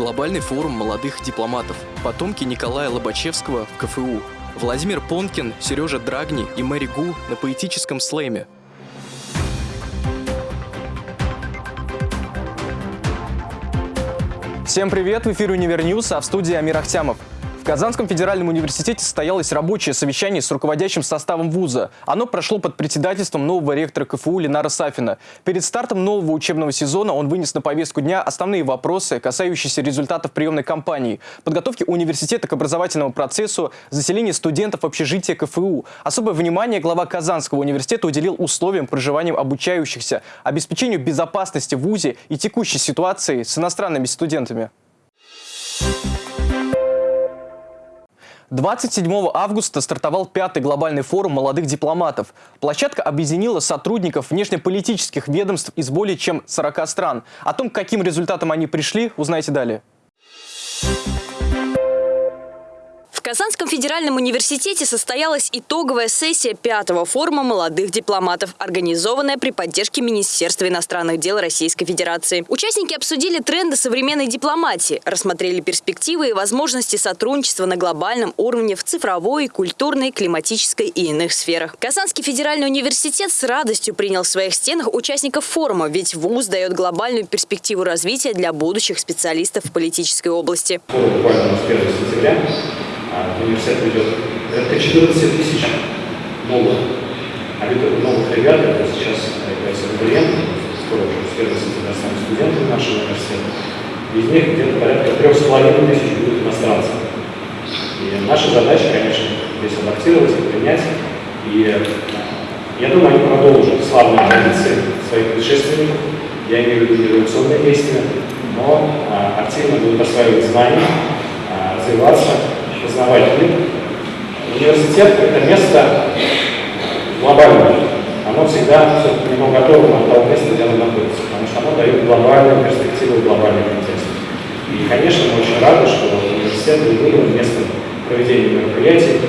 глобальный форум молодых дипломатов, потомки Николая Лобачевского в КФУ, Владимир Понкин, Сережа Драгни и Мэри Гу на поэтическом слэме. Всем привет! В эфире Univer News, а в студии Амир Ахтямов. Казанском федеральном университете состоялось рабочее совещание с руководящим составом вуза. Оно прошло под председательством нового ректора КФУ Ленара Сафина. Перед стартом нового учебного сезона он вынес на повестку дня основные вопросы, касающиеся результатов приемной кампании, подготовки университета к образовательному процессу, заселения студентов в общежитие КФУ. Особое внимание глава Казанского университета уделил условиям проживания обучающихся, обеспечению безопасности в вузе и текущей ситуации с иностранными студентами. 27 августа стартовал пятый глобальный форум молодых дипломатов. Площадка объединила сотрудников внешнеполитических ведомств из более чем 40 стран. О том, к каким результатам они пришли, узнаете далее. В Казанском федеральном университете состоялась итоговая сессия пятого форума молодых дипломатов, организованная при поддержке Министерства иностранных дел Российской Федерации. Участники обсудили тренды современной дипломатии, рассмотрели перспективы и возможности сотрудничества на глобальном уровне в цифровой, культурной, климатической и иных сферах. Казанский федеральный университет с радостью принял в своих стенах участников форума, ведь ВУЗ дает глобальную перспективу развития для будущих специалистов в политической области. Буквально с 1 сентября университет ведет порядка 14 тысяч новых, новых ребят, это сейчас являются абитуриенты, скоро уже с 1 сентября станут студенты нашего университета. Из них где-то порядка трех с половиной тысяч будут иностранцы. И наша задача, конечно, здесь адаптировать и принять. И я думаю, они продолжат славные традиции своих предшественников. Я имею в виду революционные действия, но а, активно будут осваивать знания, а, развиваться познавать мир. Университет – это место глобальное. Оно всегда все-таки готово на того места, где оно находится, потому что оно дает глобальную перспективу, глобальный контекст. И, конечно, мы очень рады, что университет выбрал местом проведения мероприятий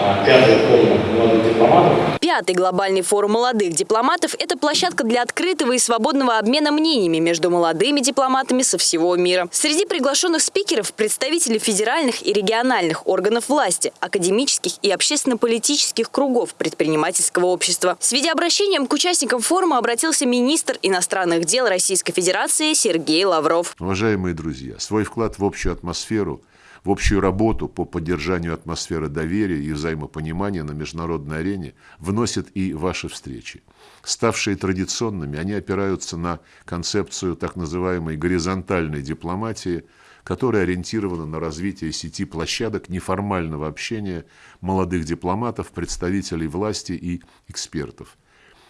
а, пятый форум молодых дипломатов. Пятый глобальный форум молодых дипломатов – это площадка для открытого и свободного обмена мнениями между молодыми дипломатами со всего мира. Среди приглашенных спикеров – представители федеральных и региональных органов власти, академических и общественно-политических кругов предпринимательского общества. С видеообращением к участникам форума обратился министр иностранных дел Российской Федерации Сергей Лавров. Уважаемые друзья, свой вклад в общую атмосферу – в общую работу по поддержанию атмосферы доверия и взаимопонимания на международной арене вносят и ваши встречи. Ставшие традиционными, они опираются на концепцию так называемой горизонтальной дипломатии, которая ориентирована на развитие сети площадок неформального общения молодых дипломатов, представителей власти и экспертов –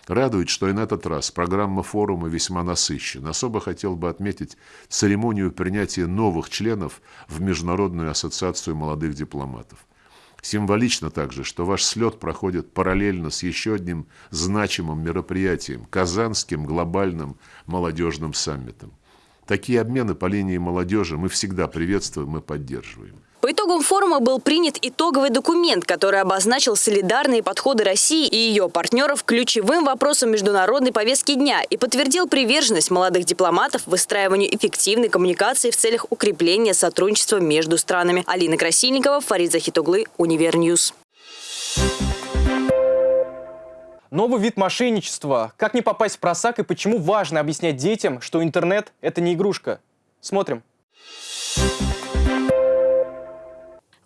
Радует, что и на этот раз программа форума весьма насыщена. Особо хотел бы отметить церемонию принятия новых членов в Международную ассоциацию молодых дипломатов. Символично также, что ваш слет проходит параллельно с еще одним значимым мероприятием – Казанским глобальным молодежным саммитом. Такие обмены по линии молодежи мы всегда приветствуем и поддерживаем. По итогам форума был принят итоговый документ, который обозначил солидарные подходы России и ее партнеров к ключевым вопросам международной повестки дня и подтвердил приверженность молодых дипломатов выстраиванию эффективной коммуникации в целях укрепления сотрудничества между странами. Алина Красильникова, Фарид Захитуглы, Univer News. Новый вид мошенничества. Как не попасть в просак и почему важно объяснять детям, что интернет – это не игрушка. Смотрим.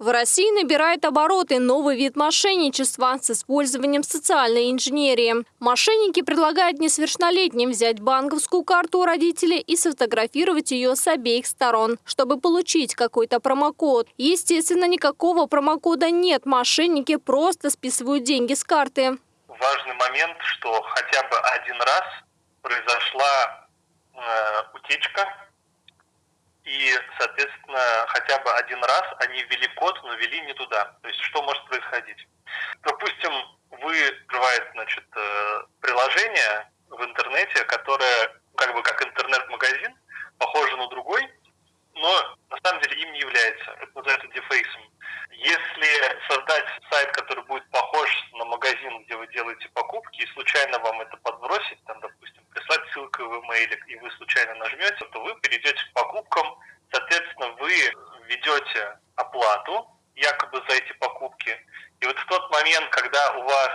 В России набирает обороты новый вид мошенничества с использованием социальной инженерии. Мошенники предлагают несовершеннолетним взять банковскую карту у родителей и сфотографировать ее с обеих сторон, чтобы получить какой-то промокод. Естественно, никакого промокода нет. Мошенники просто списывают деньги с карты. Важный момент, что хотя бы один раз произошла э, утечка и, соответственно, хотя бы один раз они ввели код, но ввели не туда. То есть что может происходить? Допустим, вы открываете значит, э, приложение в интернете, которое как бы как интернет-магазин, похоже на другой, но на самом деле им не является. Это называется дефейсом. Если создать сайт, который будет похож на магазин, где вы делаете покупки, и случайно вам это подбросить, там, допустим, ссылку в email, и вы случайно нажмете, то вы перейдете к покупкам, соответственно, берете оплату якобы за эти покупки, и вот в тот момент, когда у вас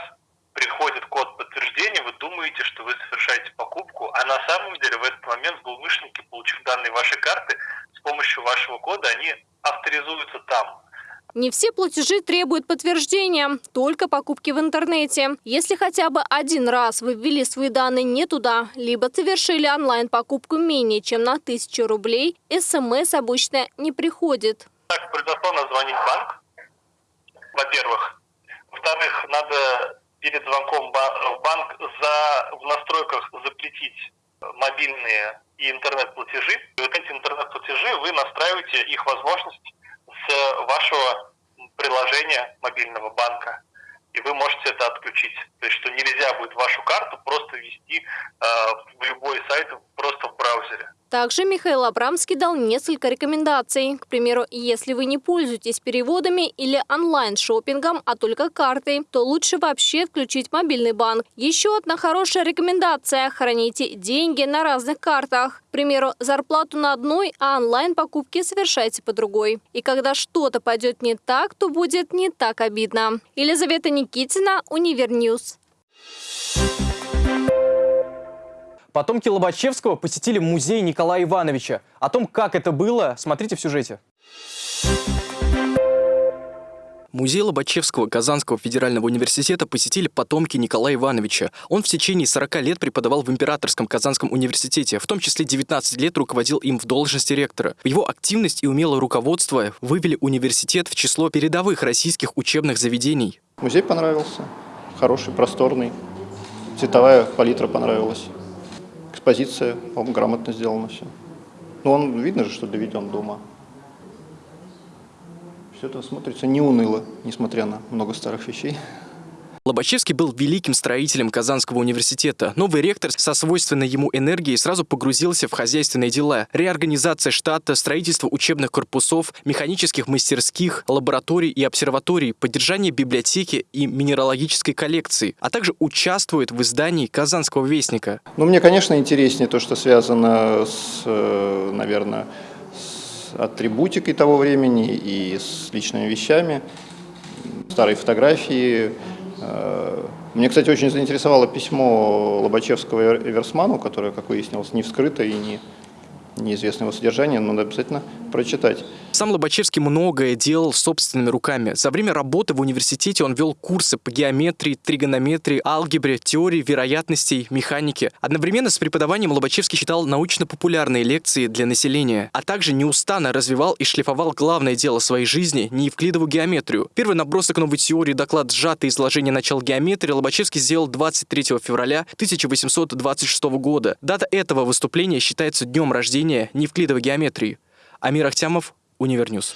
приходит код подтверждения, вы думаете, что вы совершаете покупку, а на самом деле в этот момент злоумышленники, получив данные вашей карты, с помощью вашего кода они авторизуются там. Не все платежи требуют подтверждения, только покупки в интернете. Если хотя бы один раз вы ввели свои данные не туда, либо совершили онлайн-покупку менее чем на 1000 рублей, СМС обычно не приходит. Так, предоставлено звонить в банк, во-первых. Во-вторых, надо перед звонком в банк за, в настройках запретить мобильные и интернет-платежи. Вот эти интернет-платежи вы настраиваете их возможность вашего приложения мобильного банка. И вы можете это отключить. То есть, что нельзя будет вашу карту просто ввести э, в любой сайт просто в браузере. Также Михаил Абрамский дал несколько рекомендаций. К примеру, если вы не пользуетесь переводами или онлайн-шопингом, а только картой, то лучше вообще отключить мобильный банк. Еще одна хорошая рекомендация – храните деньги на разных картах. К примеру, зарплату на одной, а онлайн-покупки совершайте по другой. И когда что-то пойдет не так, то будет не так обидно. Елизавета Никитина, Univer News. Потомки Лобачевского посетили музей Николая Ивановича. О том, как это было, смотрите в сюжете. Музей Лобачевского Казанского федерального университета посетили потомки Николая Ивановича. Он в течение 40 лет преподавал в Императорском Казанском университете, в том числе 19 лет руководил им в должности ректора. Его активность и умелое руководство вывели университет в число передовых российских учебных заведений. Музей понравился, хороший, просторный, цветовая палитра понравилась экспозиция, по-моему, грамотно сделано все. Но он, видно же, что доведен до ума. Все это смотрится не уныло, несмотря на много старых вещей. Лобачевский был великим строителем Казанского университета. Новый ректор со свойственной ему энергией сразу погрузился в хозяйственные дела. Реорганизация штата, строительство учебных корпусов, механических мастерских, лабораторий и обсерваторий, поддержание библиотеки и минералогической коллекции, а также участвует в издании Казанского вестника. Ну, мне, конечно, интереснее то, что связано с, э, наверное, с атрибутикой того времени и с личными вещами. Старые фотографии, мне, кстати, очень заинтересовало письмо Лобачевского Эверсману, которое, как выяснилось, не вскрыто и не неизвестного содержания, но надо обязательно прочитать. Сам Лобачевский многое делал собственными руками. За время работы в университете он вел курсы по геометрии, тригонометрии, алгебре, теории вероятностей, механике. Одновременно с преподаванием Лобачевский читал научно-популярные лекции для населения, а также неустанно развивал и шлифовал главное дело своей жизни – неевклидову геометрию. Первый набросок новой теории, доклад «Сжатое изложение начал геометрии» Лобачевский сделал 23 февраля 1826 года. Дата этого выступления считается днем рождения неевклидовой геометрии. Амир Ахтямов, Univer News.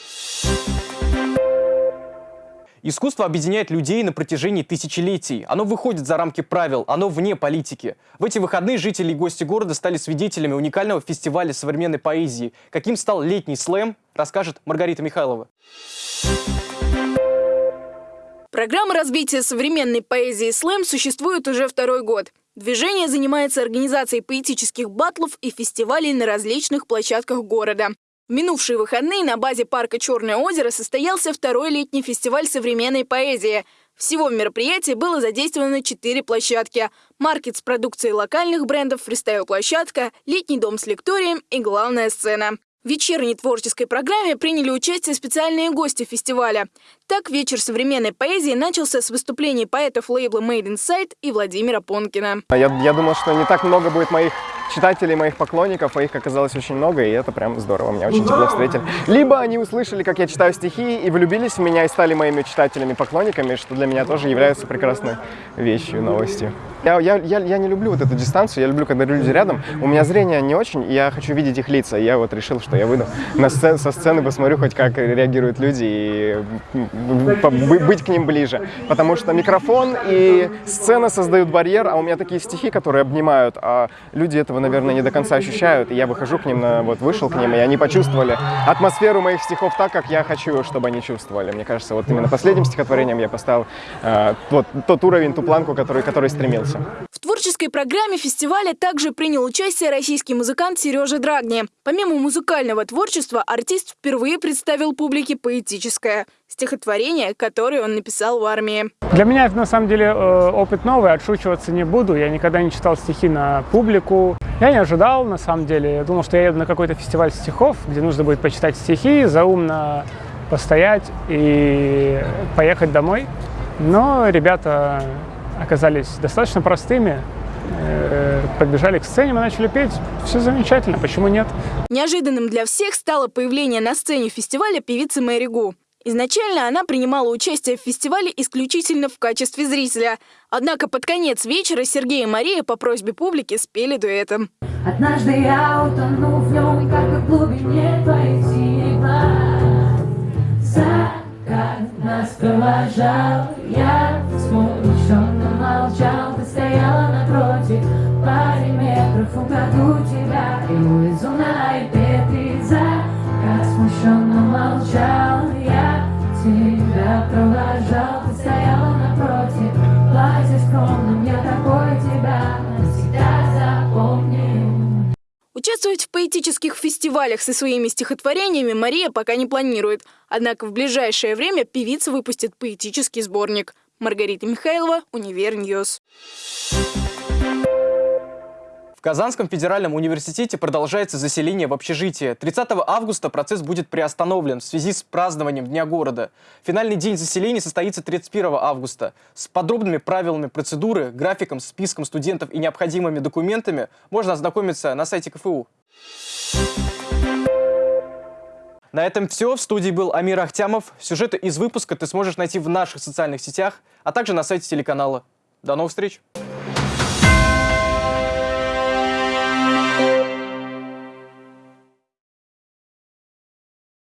Искусство объединяет людей на протяжении тысячелетий. Оно выходит за рамки правил, оно вне политики. В эти выходные жители и гости города стали свидетелями уникального фестиваля современной поэзии. Каким стал летний слэм, расскажет Маргарита Михайлова. Программа развития современной поэзии слэм существует уже второй год. Движение занимается организацией поэтических батлов и фестивалей на различных площадках города. Минувшие выходные на базе парка «Черное озеро» состоялся второй летний фестиваль современной поэзии. Всего в мероприятии было задействовано четыре площадки. Маркет с продукцией локальных брендов, фристайл-площадка, летний дом с лекторием и главная сцена. В вечерней творческой программе приняли участие специальные гости фестиваля. Так, вечер современной поэзии начался с выступлений поэтов лейбла Made Inside и Владимира Понкина. Я, я думал, что не так много будет моих читателей, моих поклонников, а их оказалось очень много, и это прям здорово, меня очень тепло встретили. Либо они услышали, как я читаю стихи, и влюбились в меня, и стали моими читателями, поклонниками, что для меня тоже является прекрасной вещью, новостью. Я, я, я, я не люблю вот эту дистанцию, я люблю, когда люди рядом. У меня зрение не очень, и я хочу видеть их лица. И я вот решил, что я выйду на сцен, со сцены, посмотрю хоть как реагируют люди, и быть к ним ближе. Потому что микрофон и сцена создают барьер, а у меня такие стихи, которые обнимают, а люди этого наверное, не до конца ощущают. И я выхожу к ним, на, вот вышел к ним, и они почувствовали атмосферу моих стихов так, как я хочу, чтобы они чувствовали. Мне кажется, вот именно последним стихотворением я поставил э, вот тот уровень, ту планку, который, который стремился. Творческой программе фестиваля также принял участие российский музыкант Сережа Драгни. Помимо музыкального творчества, артист впервые представил публике поэтическое стихотворение, которое он написал в армии. Для меня это на самом деле э, опыт новый, отшучиваться не буду. Я никогда не читал стихи на публику. Я не ожидал, на самом деле. Я думал, что я еду на какой-то фестиваль стихов, где нужно будет почитать стихи, заумно постоять и поехать домой. Но ребята оказались достаточно простыми, э, подбежали к сцене, мы начали петь. Все замечательно, почему нет? Неожиданным для всех стало появление на сцене фестиваля певицы Мэри Гу. Изначально она принимала участие в фестивале исключительно в качестве зрителя. Однако под конец вечера Сергей и Мария по просьбе публики спели дуэтом. Однажды я утону в нем, как в глубине твоих синих глаз. Закат нас провожал, я смущенно молчал, ты стояла напротив, паре метров украду тебя и увезу на iPad Закат смущенно молчал, я тебя провожал, ты стояла напротив, платье скромным, я такой тебя. Участвовать в поэтических фестивалях со своими стихотворениями Мария пока не планирует. Однако в ближайшее время певица выпустит поэтический сборник. Маргарита Михайлова, Univer News. В Казанском федеральном университете продолжается заселение в общежитие. 30 августа процесс будет приостановлен в связи с празднованием Дня города. Финальный день заселения состоится 31 августа. С подробными правилами процедуры, графиком, списком студентов и необходимыми документами можно ознакомиться на сайте КФУ. На этом все. В студии был Амир Ахтямов. Сюжеты из выпуска ты сможешь найти в наших социальных сетях, а также на сайте телеканала. До новых встреч!